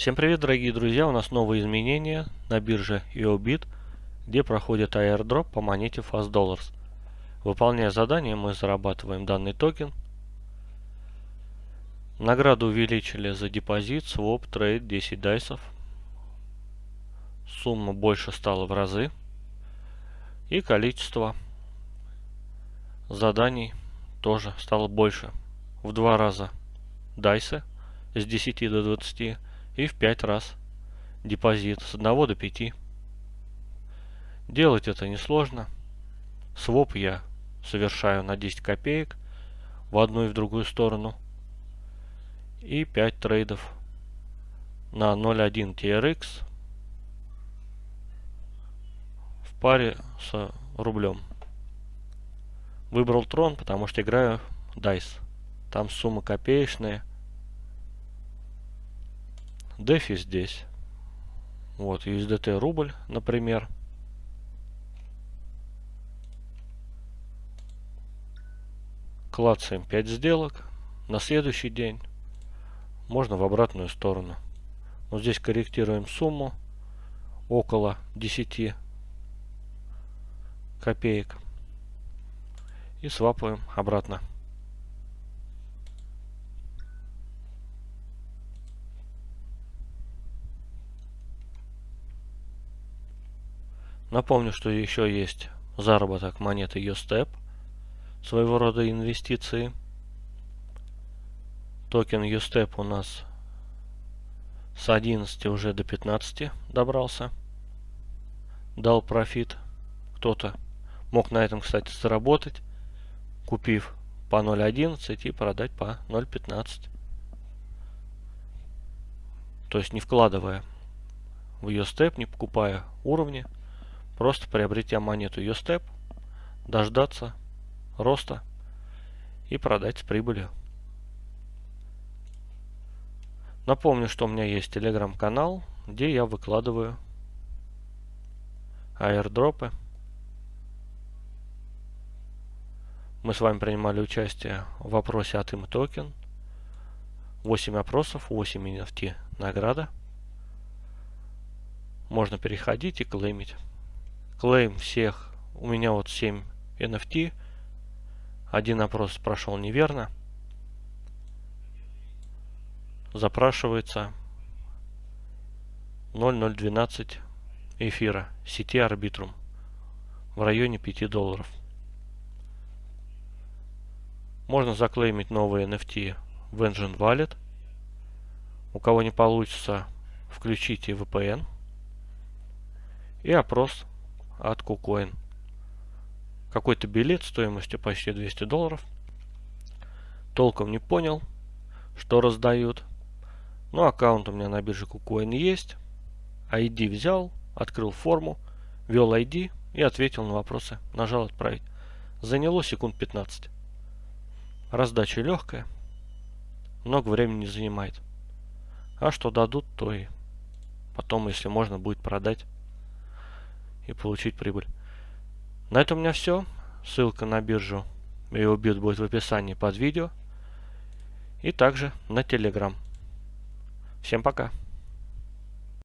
Всем привет, дорогие друзья! У нас новые изменения на бирже YoBit, где проходит airdrop по монете Fast Dollars. Выполняя задание, мы зарабатываем данный токен. Награду увеличили за депозит, своп, trade, 10 dice ов. Сумма больше стала в разы. И количество заданий тоже стало больше. В два раза дайсы с 10 до 20 и в 5 раз депозит с 1 до 5. Делать это несложно. Своп я совершаю на 10 копеек в одну и в другую сторону. И 5 трейдов на 0.1 TRX в паре с рублем. Выбрал трон, потому что играю дайс. Там сумма копеечная DeFi здесь. Вот, USDT рубль, например. Клацаем 5 сделок. На следующий день можно в обратную сторону. Вот здесь корректируем сумму около 10 копеек и свапаем обратно. Напомню, что еще есть заработок монеты USTEP, своего рода инвестиции. Токен USTEP у нас с 11 уже до 15 добрался. Дал профит. Кто-то мог на этом, кстати, заработать, купив по 0.11 и продать по 0.15. То есть не вкладывая в USTEP, не покупая уровни, Просто приобретя монету USTEP, дождаться роста и продать с прибылью. Напомню, что у меня есть телеграм-канал, где я выкладываю аирдропы. Мы с вами принимали участие в вопросе от им токен. 8 опросов, 8 NFT награда. Можно переходить и клеймить клейм всех. У меня вот 7 NFT. Один опрос прошел неверно. Запрашивается 0.012 эфира сети Arbitrum в районе 5 долларов. Можно заклеймить новые NFT в Engine Wallet. У кого не получится, включите VPN. И опрос от KuCoin. Какой-то билет стоимостью почти 200 долларов. Толком не понял, что раздают. Но аккаунт у меня на бирже KuCoin есть. ID взял, открыл форму, ввел ID и ответил на вопросы. Нажал отправить. Заняло секунд 15. Раздача легкая. Много времени не занимает. А что дадут, то и потом, если можно, будет продать и получить прибыль. На этом у меня все. Ссылка на биржу EOBIT будет в описании под видео. И также на Telegram. Всем пока.